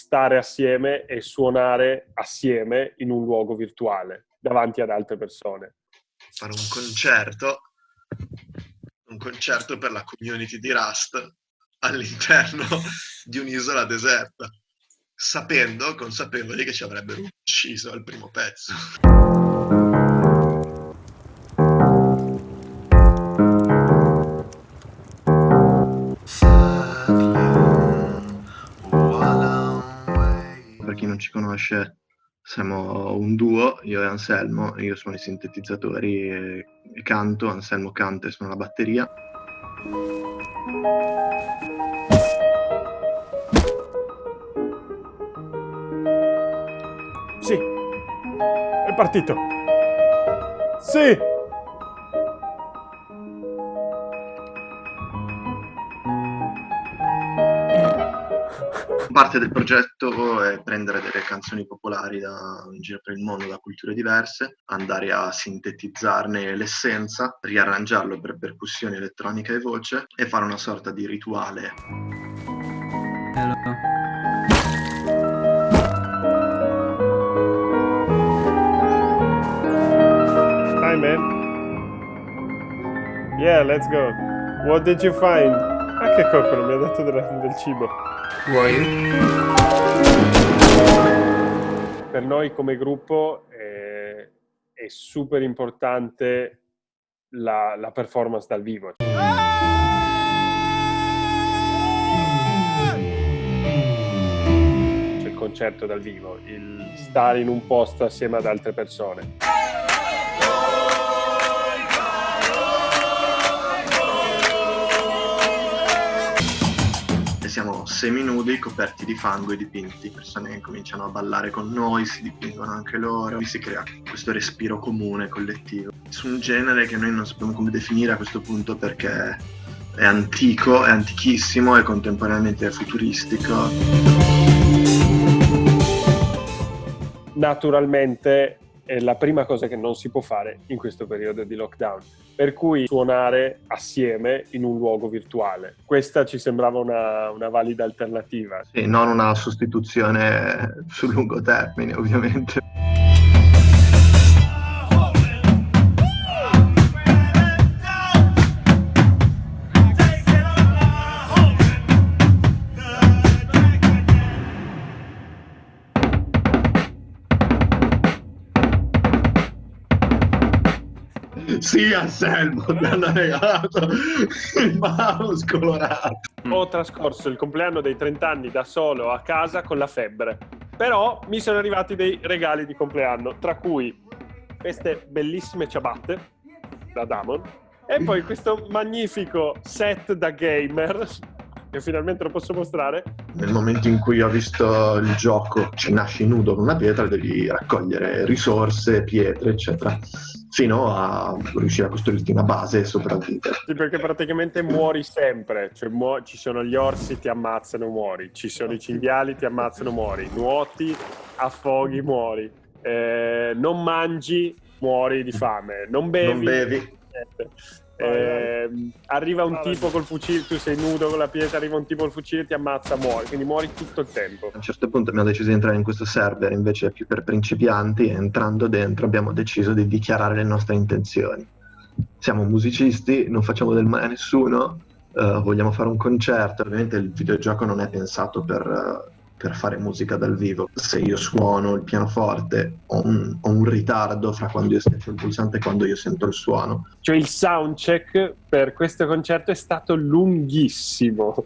stare assieme e suonare assieme in un luogo virtuale davanti ad altre persone. Fare un concerto, un concerto per la community di Rust all'interno di un'isola deserta, sapendo, consapevoli che ci avrebbero ucciso al primo pezzo. Ci conosce, siamo un duo, io e Anselmo, io suono i sintetizzatori e, e canto, Anselmo canta e suona la batteria. Sì, è partito. Sì. Parte del progetto è prendere delle canzoni popolari da, in giro per il mondo, da culture diverse, andare a sintetizzarne l'essenza, riarrangiarlo per percussioni elettronica e voce e fare una sorta di rituale. Hello. Hi man. Yeah, let's go. What did you find? Ah, che coccolo, mi ha dato della- del cibo. Vuoi? Per noi come gruppo è, è super importante la, la performance dal vivo. Il concerto dal vivo, il stare in un posto assieme ad altre persone. Seminudi, coperti di fango e dipinti. Persone che cominciano a ballare con noi, si dipingono anche loro, si crea questo respiro comune, collettivo. Su un genere che noi non sappiamo come definire a questo punto perché è antico, è antichissimo e contemporaneamente futuristico. naturalmente è la prima cosa che non si può fare in questo periodo di lockdown. Per cui suonare assieme in un luogo virtuale. Questa ci sembrava una, una valida alternativa. E non una sostituzione sul lungo termine, ovviamente. Sì, Anselmo, mi hanno regalato il mouse colorato. Ho trascorso il compleanno dei 30 anni da solo a casa con la febbre. Però mi sono arrivati dei regali di compleanno, tra cui queste bellissime ciabatte da Damon e poi questo magnifico set da gamer che finalmente lo posso mostrare. Nel momento in cui ho visto il gioco ci nasci nudo con una pietra, devi raccogliere risorse, pietre, eccetera, fino a riuscire a costruirti una base e sopravvivere. Sì, perché praticamente muori sempre, cioè muo- ci sono gli orsi, ti ammazzano, muori, ci sono i cinghiali, ti ammazzano, muori, nuoti, affoghi, muori, Eh, non mangi, muori di fame, non bevi, Non bevi. niente. Eh, arriva un tipo col fucile, tu sei nudo con la pietra, arriva un tipo col fucile, ti ammazza, muori, quindi muori tutto il tempo. A un certo punto abbiamo deciso di entrare in questo server invece più per principianti e entrando dentro abbiamo deciso di dichiarare le nostre intenzioni. Siamo musicisti, non facciamo del male a nessuno, eh, vogliamo fare un concerto. Ovviamente il videogioco non è pensato per, eh, per fare musica dal vivo. Se io suono il pianoforte ho un, ho un ritardo fra quando io schiaccio il pulsante e quando io sento il suono. Cioè il soundcheck per questo concerto è stato lunghissimo.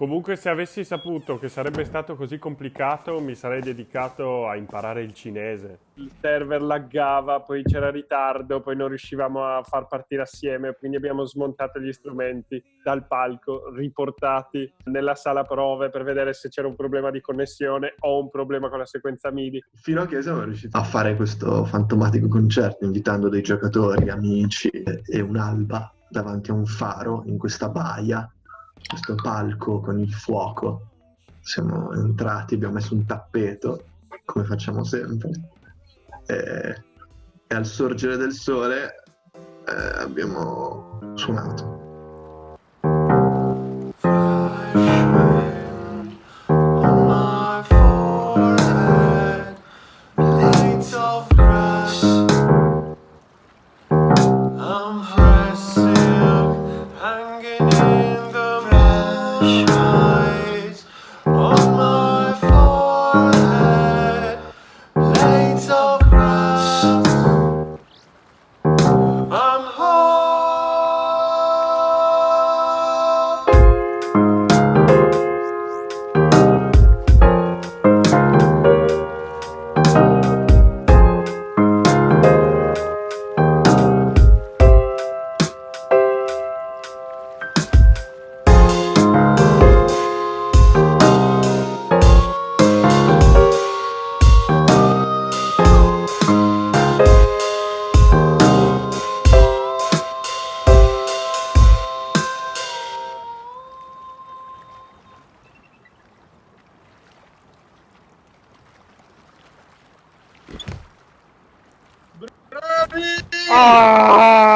Comunque se avessi saputo che sarebbe stato così complicato mi sarei dedicato a imparare il cinese. Il server laggava, poi c'era ritardo, poi non riuscivamo a far partire assieme, quindi abbiamo smontato gli strumenti dal palco, riportati nella sala prove per vedere se c'era un problema di connessione o un problema con la sequenza MIDI. Fino a che siamo riusciti a fare questo fantomatico concerto invitando dei giocatori, amici e un'alba davanti a un faro in questa baia, questo palco con il fuoco. Siamo entrati, abbiamo messo un tappeto, come facciamo sempre, e, e al sorgere del sole eh, abbiamo suonato. Ah!